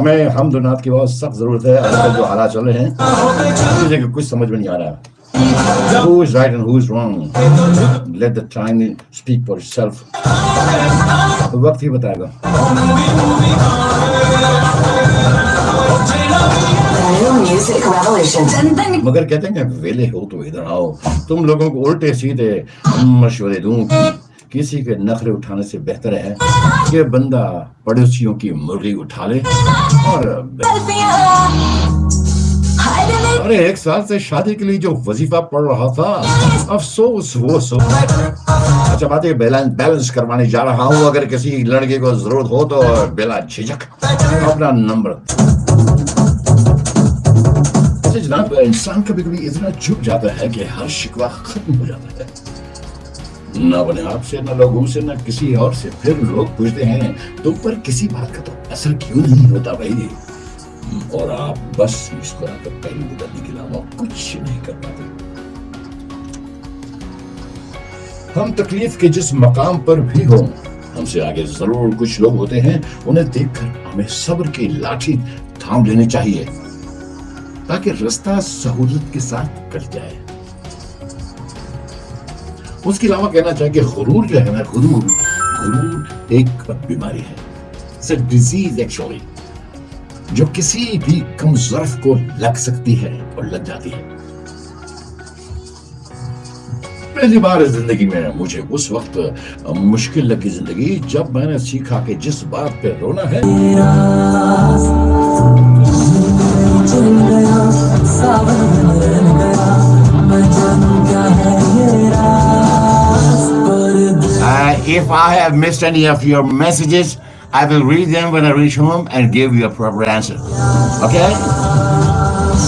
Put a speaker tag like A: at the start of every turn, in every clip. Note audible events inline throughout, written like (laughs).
A: ہمیں ہم و نعت کی بہت سخت ضرورت ہے۔ آج کل جو حالات چل رہے ہیں کہ کچھ سمجھ میں نہیں آ رہا۔ Who is right and who is wrong? Let the time speak for itself. وقت ہی بتائے گا۔ مگر کہتے ہیں کہ ویلے ہو تو ادھر آؤ۔ تم لوگوں کو الٹے سیدھے مشورے دوں۔ کسی کے نخرے اٹھانے سے بہتر ہے کہ بندہ پڑوسیوں کی مرغی اٹھا لے اور ارے ایک سال سے شادی کے لیے جو وظیفہ پڑ رہا تھا، افسوس، وہ سو۔ اچھا بات ہے بیلنس کروانے جا رہا ہوں۔ اگر کسی لڑکے کو ضرورت ہو تو بلا جھجک اپنا نمبر۔ اچھا جناب، انسان کبھی کبھی اتنا جھک جاتا ہے کہ ہر شکوہ ختم ہو جاتا ہے۔ نہ اپنے آپ سے، نہ لوگوں سے، نہ کسی اور سے۔ پھر لوگ پوچھتے ہیں، تم پر کسی بات کا تو اثر کیوں نہیں ہوتا بھائی؟ اور آپ بس اس مسکرا کر پہلو بدلنے کے علاوہ کچھ نہیں کر پاتے۔ ہم تکلیف کے جس مقام پر بھی ہوں، ہم سے آگے ضرور کچھ لوگ ہوتے ہیں، انہیں دیکھ کر ہمیں صبر کی لاٹھی تھام لینے چاہیے، تاکہ رستہ سہولت کے ساتھ کٹ جائے۔ اس کے علاوہ کہنا چاہیں کہ غرور جو ہے نا، غرور غرور ایک بیماری ہے۔ ڈیزیز ایکچولی جو کسی بھی کم ظرف کو لگ سکتی ہے اور لگ جاتی ہے۔ پہلی بار زندگی میں مجھے اس وقت مشکل لگی زندگی، جب میں نے سیکھا کہ جس بات پہ رونا ہے۔
B: میں ہے۔
A: If I have missed any of your messages, I will read them when I reach home and give you a proper answer. Okay?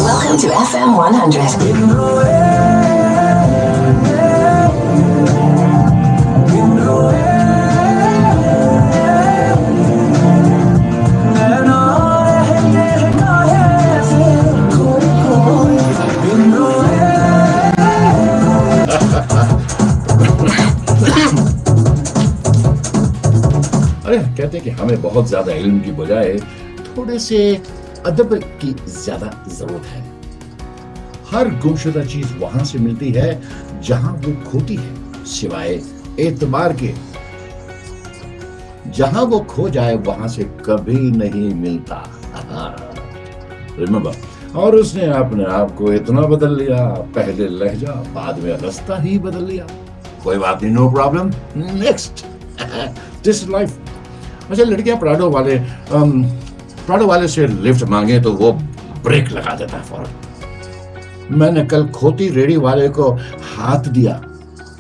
C: Welcome to FM 100.
A: ارے ہم کہتے ہیں کہ ہمیں بہت زیادہ علم کی بجائے تھوڑے سے ادب کی زیادہ ضرورت ہے۔ ہر گمشدہ چیز وہاں سے ملتی ہے جہاں وہ کھوتی ہے، سوائے اعتبار کے۔ جہاں وہ کھو جائے، وہاں سے کبھی نہیں ملتا۔ ریمبر۔ اور اس نے اپنے آپ کو اتنا بدل لیا، پہلے لہجہ، بعد میں رستہ ہی بدل لیا۔ کوئی بات نہیں نو پرابلم نیکسٹ دس لائف اچھا لڑکیاں پراڈو والے پراڈو والے سے لفٹ مانگے تو وہ بریک لگا دیتا ہے فوراً۔ میں نے کل کھوتی ریڑی والے کو ہاتھ دیا۔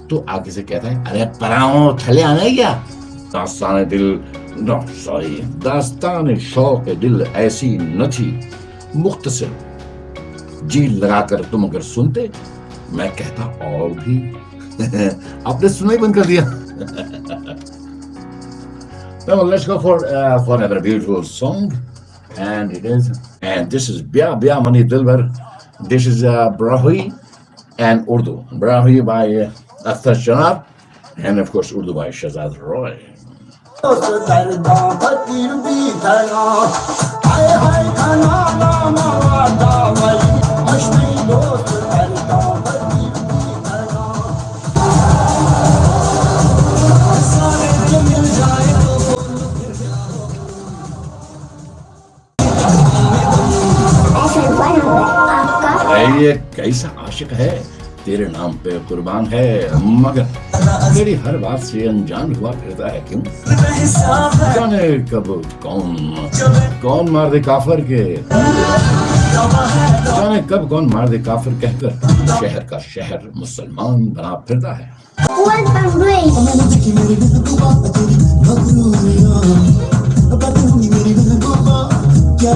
A: تو آگے سے کہتا ہے، ارے پراؤں، تھلے آنا گیا؟ داستان دل، نو، سوری۔ داستان شوق دل ایسی نہ تھی۔ مختصر۔ جی لگا کر تم اگر سنتے، میں کہتا اور بھی۔ (laughs) آپ نے سنا ہی بند کر دیا۔ Well, let's go for uh, for another beautiful song, and it is, and this is Bia Bia Mani Dilbar. This is uh, Brahui and Urdu. Brahui by uh, Akhtar Janab, and of course Urdu by Shazad Roy. کیسا عاشق ہے، تیرے نام پہ قربان ہے، مگر میری ہر بات سے انجان ہوا پھرتا ہے کیوں؟ جانے کب کون کون مار دے کافر کے؟ جانے کب کون مار دے کافر کہہ کر شہر کا شہر مسلمان بنا پھرتا ہے؟
B: کیا